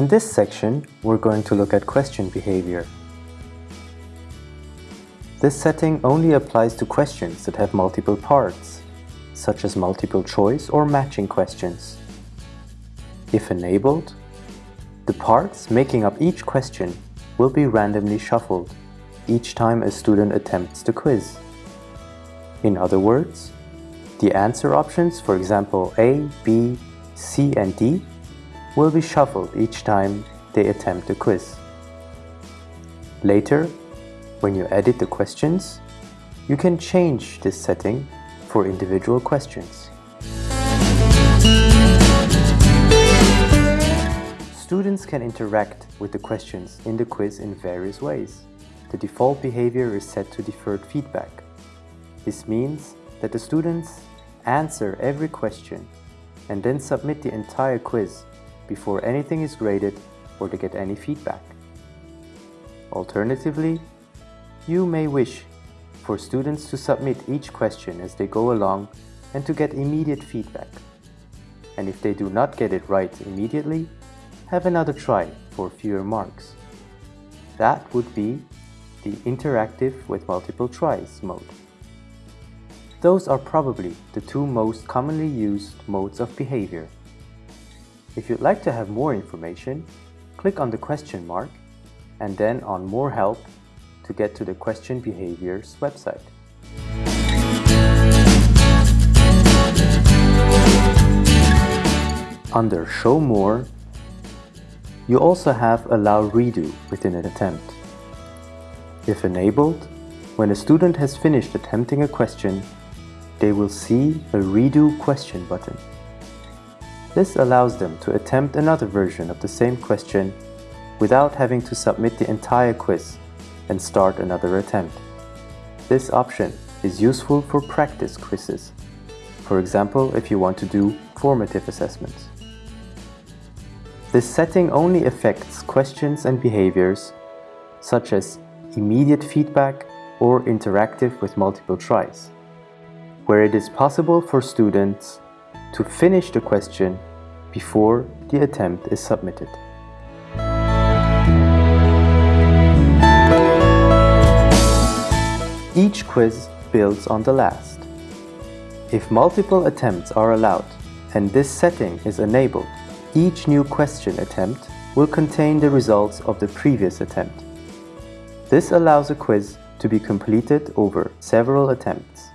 In this section, we're going to look at question behavior. This setting only applies to questions that have multiple parts, such as multiple choice or matching questions. If enabled, the parts making up each question will be randomly shuffled each time a student attempts the quiz. In other words, the answer options, for example A, B, C and D, will be shuffled each time they attempt the quiz. Later, when you edit the questions, you can change this setting for individual questions. Students can interact with the questions in the quiz in various ways. The default behavior is set to deferred feedback. This means that the students answer every question and then submit the entire quiz before anything is graded or to get any feedback. Alternatively, you may wish for students to submit each question as they go along and to get immediate feedback. And if they do not get it right immediately, have another try for fewer marks. That would be the interactive with multiple tries mode. Those are probably the two most commonly used modes of behavior. If you'd like to have more information, click on the question mark and then on More Help to get to the Question Behaviors website. Under Show More, you also have Allow Redo within an attempt. If enabled, when a student has finished attempting a question, they will see a Redo Question button. This allows them to attempt another version of the same question without having to submit the entire quiz and start another attempt. This option is useful for practice quizzes, for example if you want to do formative assessments. This setting only affects questions and behaviors such as immediate feedback or interactive with multiple tries, where it is possible for students to finish the question before the attempt is submitted. Each quiz builds on the last. If multiple attempts are allowed and this setting is enabled, each new question attempt will contain the results of the previous attempt. This allows a quiz to be completed over several attempts.